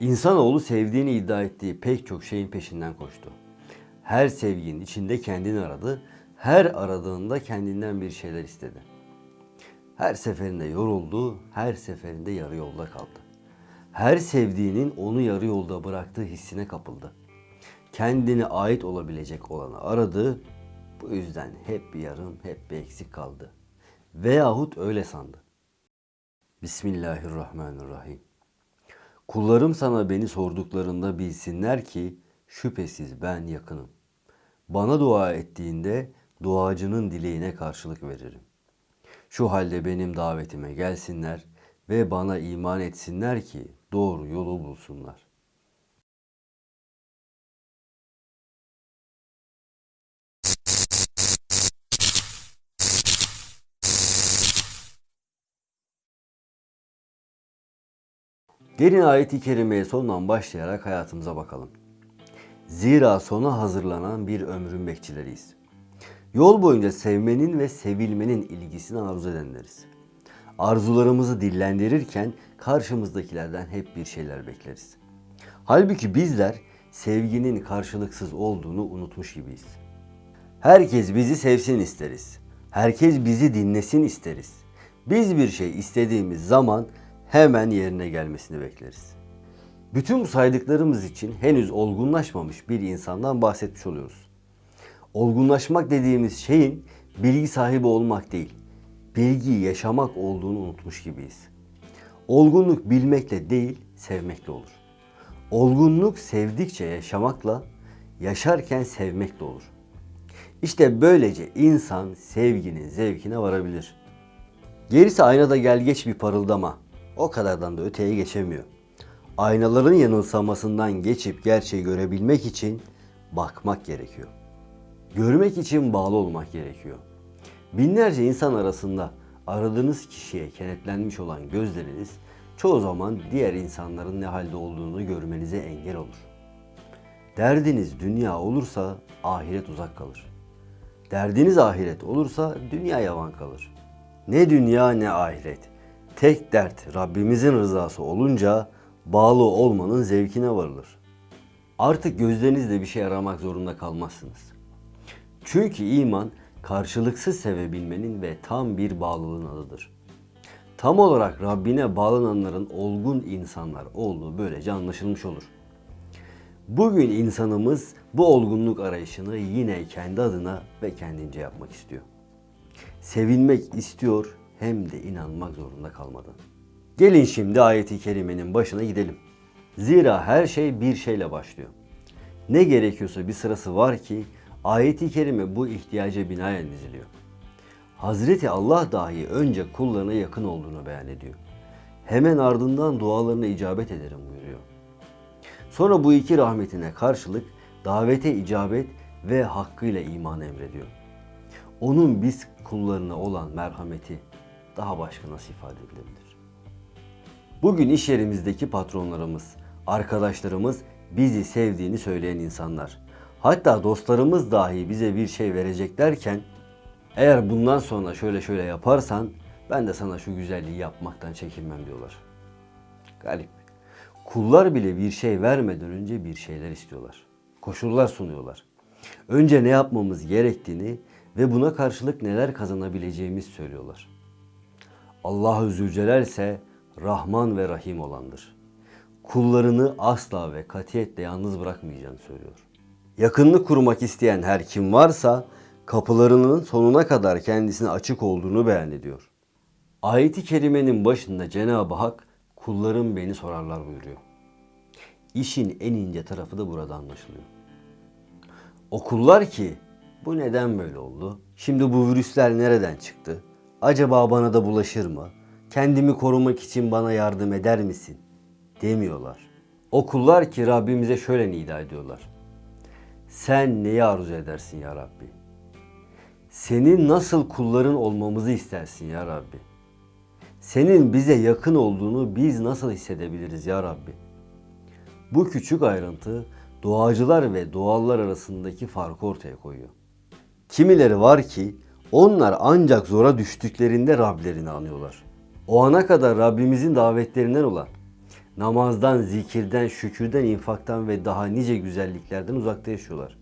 İnsanoğlu sevdiğini iddia ettiği pek çok şeyin peşinden koştu. Her sevginin içinde kendini aradı, her aradığında kendinden bir şeyler istedi. Her seferinde yoruldu, her seferinde yarı yolda kaldı. Her sevdiğinin onu yarı yolda bıraktığı hissine kapıldı. Kendine ait olabilecek olanı aradı, bu yüzden hep bir yarım, hep bir eksik kaldı. Veyahut öyle sandı. Bismillahirrahmanirrahim. Kullarım sana beni sorduklarında bilsinler ki şüphesiz ben yakınım. Bana dua ettiğinde duacının dileğine karşılık veririm. Şu halde benim davetime gelsinler ve bana iman etsinler ki doğru yolu bulsunlar. Gelin ayeti kerimeye sondan başlayarak hayatımıza bakalım. Zira sona hazırlanan bir ömrün bekçileriyiz. Yol boyunca sevmenin ve sevilmenin ilgisini arzu edenleriz. Arzularımızı dillendirirken karşımızdakilerden hep bir şeyler bekleriz. Halbuki bizler sevginin karşılıksız olduğunu unutmuş gibiyiz. Herkes bizi sevsin isteriz. Herkes bizi dinlesin isteriz. Biz bir şey istediğimiz zaman hemen yerine gelmesini bekleriz. Bütün bu saydıklarımız için henüz olgunlaşmamış bir insandan bahsetmiş oluyoruz. Olgunlaşmak dediğimiz şeyin bilgi sahibi olmak değil, bilgiyi yaşamak olduğunu unutmuş gibiyiz. Olgunluk bilmekle değil, sevmekle olur. Olgunluk sevdikçe yaşamakla, yaşarken sevmekle olur. İşte böylece insan sevginin zevkine varabilir. Gerisi aynada gel geç bir parıldama. O kadardan da öteye geçemiyor. Aynaların yanılsamasından geçip gerçeği görebilmek için bakmak gerekiyor. Görmek için bağlı olmak gerekiyor. Binlerce insan arasında aradığınız kişiye kenetlenmiş olan gözleriniz çoğu zaman diğer insanların ne halde olduğunu görmenize engel olur. Derdiniz dünya olursa ahiret uzak kalır. Derdiniz ahiret olursa dünya yavan kalır. Ne dünya ne ahiret. Tek dert Rabbimizin rızası olunca bağlı olmanın zevkine varılır. Artık gözlerinizle bir şey aramak zorunda kalmazsınız. Çünkü iman karşılıksız sevebilmenin ve tam bir bağlılığın adıdır. Tam olarak Rabbine bağlananların olgun insanlar olduğu böylece anlaşılmış olur. Bugün insanımız bu olgunluk arayışını yine kendi adına ve kendince yapmak istiyor. Sevilmek istiyor hem de inanmak zorunda kalmadan. Gelin şimdi ayeti kerimenin başına gidelim. Zira her şey bir şeyle başlıyor. Ne gerekiyorsa bir sırası var ki ayeti kerime bu ihtiyaca binaen diziliyor. Hazreti Allah dahi önce kullarına yakın olduğunu beyan ediyor. Hemen ardından dualarına icabet ederim buyuruyor. Sonra bu iki rahmetine karşılık davete icabet ve hakkıyla iman emrediyor. Onun biz kullarına olan merhameti daha başka nasıl ifade edilebilir? Bugün iş yerimizdeki patronlarımız, arkadaşlarımız bizi sevdiğini söyleyen insanlar. Hatta dostlarımız dahi bize bir şey verecek derken eğer bundan sonra şöyle şöyle yaparsan ben de sana şu güzelliği yapmaktan çekinmem diyorlar. Galip. Kullar bile bir şey vermeden önce bir şeyler istiyorlar. Koşullar sunuyorlar. Önce ne yapmamız gerektiğini ve buna karşılık neler kazanabileceğimizi söylüyorlar. Allahu Zülcelal ise Rahman ve Rahim olandır. Kullarını asla ve katiyetle yalnız bırakmayacağını söylüyor. Yakınlık kurmak isteyen her kim varsa kapılarının sonuna kadar kendisine açık olduğunu beyan ediyor. Ayeti kerimenin başında Cenab-ı Hak kullarım beni sorarlar buyuruyor. İşin en ince tarafı da burada anlaşılıyor. O kullar ki bu neden böyle oldu? Şimdi bu virüsler nereden çıktı? Acaba bana da bulaşır mı? Kendimi korumak için bana yardım eder misin? Demiyorlar. O kullar ki Rabbimize şöyle nida ediyorlar. Sen neyi arzu edersin ya Rabbi? Senin nasıl kulların olmamızı istersin ya Rabbi? Senin bize yakın olduğunu biz nasıl hissedebiliriz ya Rabbi? Bu küçük ayrıntı doğacılar ve doğallar arasındaki farkı ortaya koyuyor. Kimileri var ki onlar ancak zora düştüklerinde Rablerini anıyorlar. O ana kadar Rabbimizin davetlerinden olan namazdan, zikirden, şükürden, infaktan ve daha nice güzelliklerden uzakta yaşıyorlar.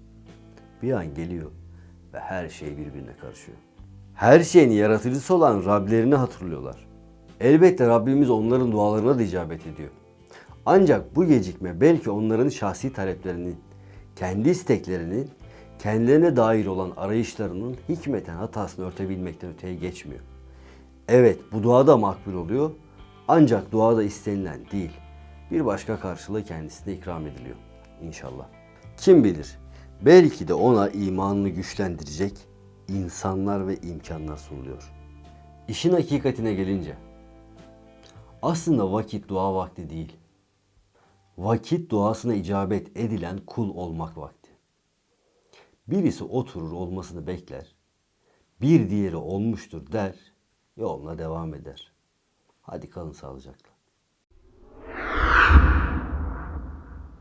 Bir an geliyor ve her şey birbirine karışıyor. Her şeyin yaratıcısı olan Rablerini hatırlıyorlar. Elbette Rabbimiz onların dualarına da icabet ediyor. Ancak bu gecikme belki onların şahsi taleplerinin, kendi isteklerinin, kendilerine dair olan arayışlarının hikmeten hatasını örtebilmekten öteye geçmiyor. Evet bu dua da makbul oluyor ancak duada istenilen değil bir başka karşılığı kendisine ikram ediliyor inşallah. Kim bilir belki de ona imanını güçlendirecek insanlar ve imkanlar sunuluyor. İşin hakikatine gelince aslında vakit dua vakti değil. Vakit duasına icabet edilen kul olmak vakti. Birisi oturur olmasını bekler. Bir diğeri olmuştur der. Yoluna devam eder. Hadi kalın sağlıcakla.